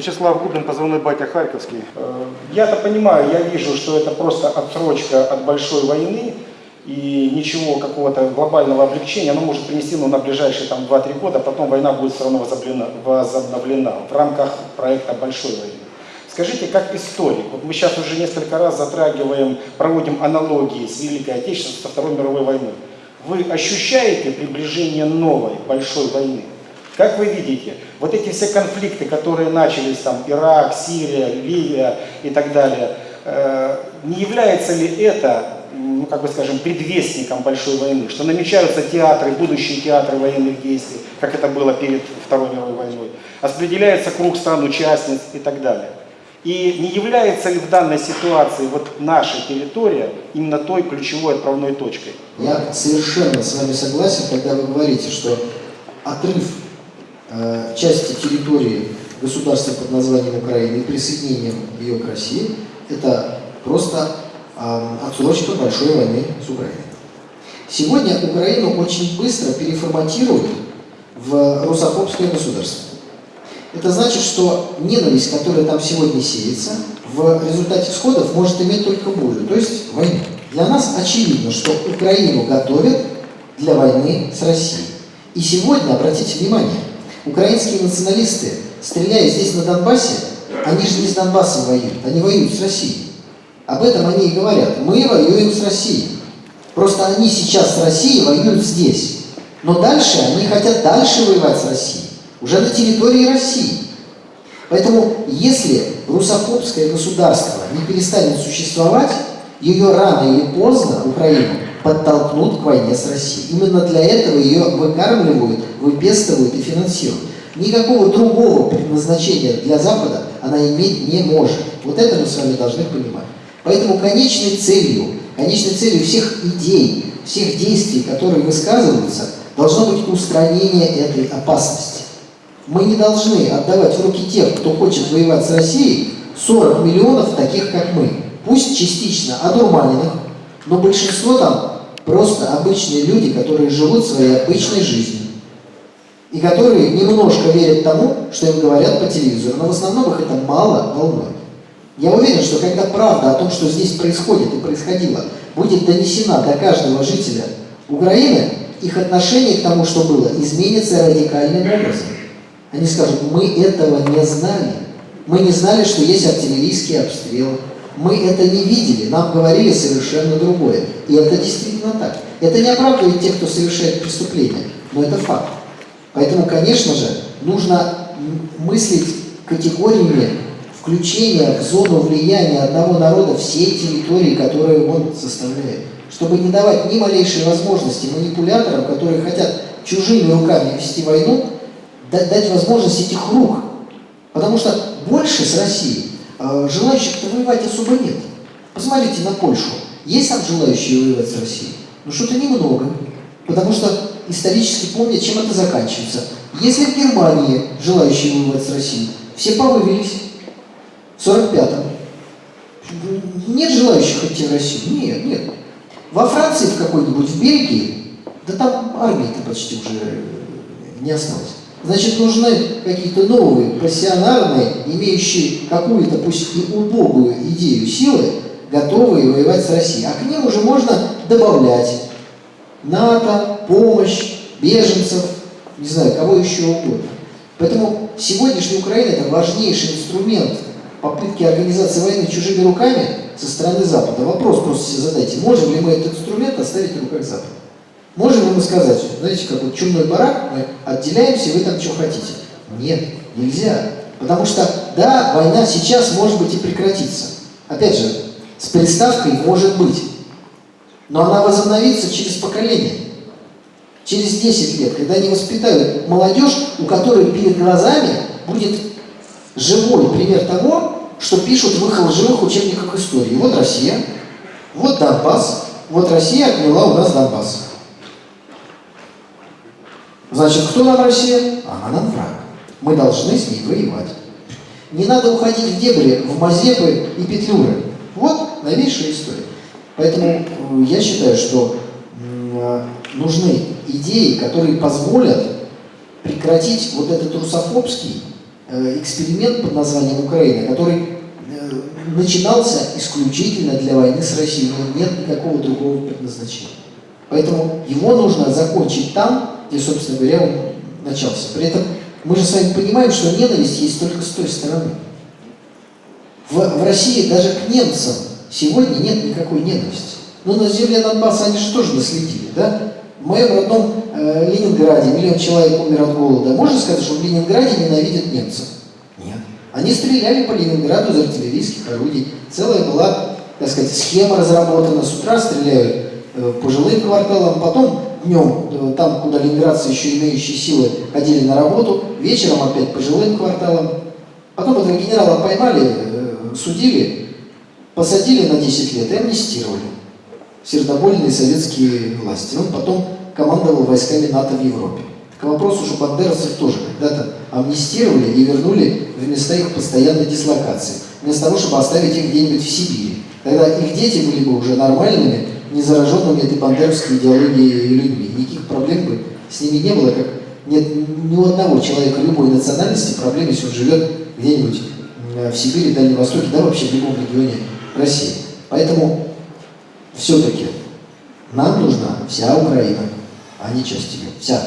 Вячеслав Губин, позывной батя Харьковский. Э, Я-то понимаю, я вижу, что это просто отсрочка от большой войны, и ничего какого-то глобального облегчения оно может принести ну, на ближайшие там, 2-3 года, потом война будет все равно возобновлена, возобновлена в рамках проекта большой войны. Скажите, как историк, вот мы сейчас уже несколько раз затрагиваем, проводим аналогии с Великой Отечественной, со Второй мировой войной. Вы ощущаете приближение новой большой войны? Как вы видите, вот эти все конфликты, которые начались, там, Ирак, Сирия, Ливия и так далее, э, не является ли это, ну, как бы скажем, предвестником большой войны, что намечаются театры, будущие театры военных действий, как это было перед Второй мировой войной, распределяется круг стран-участниц и так далее. И не является ли в данной ситуации вот наша территория именно той ключевой отправной точкой? Я совершенно с вами согласен, когда вы говорите, что отрыв э, части территории государства под названием Украина и присоединением ее к России – это просто э, отсрочка большой войны с Украиной. Сегодня Украину очень быстро переформатируют в русофобское государство. Это значит, что ненависть, которая там сегодня сеется, в результате сходов может иметь только болью, то есть войну. Для нас очевидно, что Украину готовят для войны с Россией. И сегодня, обратите внимание, украинские националисты, стреляя здесь на Донбассе, они же не с Донбассом воюют, они воюют с Россией. Об этом они и говорят. Мы воюем с Россией. Просто они сейчас с Россией воюют здесь. Но дальше они хотят дальше воевать с Россией уже на территории России. Поэтому, если русофобское государство не перестанет существовать, ее рано или поздно, Украину, подтолкнут к войне с Россией. Именно для этого ее выкармливают, выпестывают и финансируют. Никакого другого предназначения для Запада она иметь не может. Вот это мы с вами должны понимать. Поэтому конечной целью, конечной целью всех идей, всех действий, которые высказываются, должно быть устранение этой опасности. Мы не должны отдавать в руки тех, кто хочет воевать с Россией, 40 миллионов таких, как мы. Пусть частично одурманенных, но большинство там просто обычные люди, которые живут своей обычной жизнью. И которые немножко верят тому, что им говорят по телевизору, но в основном их это мало волнует. Я уверен, что когда правда о том, что здесь происходит и происходило, будет донесена до каждого жителя Украины, их отношение к тому, что было, изменится радикальным образом. Они скажут, мы этого не знали. Мы не знали, что есть артиллерийский обстрел. Мы это не видели, нам говорили совершенно другое. И это действительно так. Это не оправдывает тех, кто совершает преступления, но это факт. Поэтому, конечно же, нужно мыслить категориями включения в зону влияния одного народа всей территории, которую он составляет. Чтобы не давать ни малейшей возможности манипуляторам, которые хотят чужими руками вести войну, дать возможность этих рук. Потому что больше с Россией желающих-то воевать особо нет. Посмотрите на Польшу. Есть там желающие воевать с Россией? Ну что-то немного. Потому что исторически помнят, чем это заканчивается. Если в Германии желающие воевать с Россией, все повывелись. В 45-м. Нет желающих идти в Россию? Нет, нет. Во Франции в какой-нибудь, в Бельгии, да там армии-то почти уже не осталось. Значит, нужны какие-то новые, профессиональные, имеющие какую-то, пусть и убогую идею силы, готовые воевать с Россией. А к ним уже можно добавлять НАТО, помощь, беженцев, не знаю, кого еще угодно. Поэтому сегодняшняя Украина – это важнейший инструмент попытки организации войны чужими руками со стороны Запада. Вопрос просто себе задайте, можем ли мы этот инструмент оставить в руках Запада? Можем мы сказать, знаете, как вот чумной барак, мы отделяемся, вы там что хотите? Нет, нельзя. Потому что, да, война сейчас, может быть, и прекратится. Опять же, с приставкой может быть. Но она возобновится через поколение. Через 10 лет, когда они воспитают молодежь, у которой перед глазами будет живой пример того, что пишут в их лживых учебниках истории. Вот Россия, вот Донбасс, вот Россия отняла у нас Донбасс. Значит, кто нам Россия? Она нам враг. Мы должны с ней воевать. Не надо уходить в дебри, в Мазепы и Петлюры. Вот новейшая история. Поэтому э, я считаю, что э, нужны идеи, которые позволят прекратить вот этот русофобский, э, эксперимент под названием Украина, который начинался исключительно для войны с Россией, но нет никакого другого предназначения. Поэтому его нужно закончить там, где, собственно говоря, он начался. При этом мы же с вами понимаем, что ненависть есть только с той стороны. В, в России даже к немцам сегодня нет никакой ненависти. Ну, на земле Донбасса они же тоже наследили, да? В моем родном э, Ленинграде миллион человек умер от голода. Можно сказать, что в Ленинграде ненавидят немцев? Нет. Они стреляли по Ленинграду из артиллерийских орудий. Целая была, так сказать, схема разработана. С утра стреляют э, по жилым кварталам, потом днем, э, там, куда ленинградцы еще имеющие силы ходили на работу, вечером опять по жилым кварталам. Потом этого генерала поймали, э, судили, посадили на 10 лет и амнистировали сердобольные советские власти. Он потом командовал войсками НАТО в Европе. К вопросу, что бандеровцев тоже когда-то амнистировали и вернули в места их постоянной дислокации, вместо того, чтобы оставить их где-нибудь в Сибири. Тогда их дети были бы уже нормальными, не зараженными этой бандеровской идеологией людьми. Никаких проблем бы с ними не было, как нет ни у одного человека любой национальности проблем, если он живет где-нибудь в Сибири, Дальнем Востоке, да вообще в любом регионе России. Поэтому все-таки нам нужна вся Украина, а не часть ее. Вся.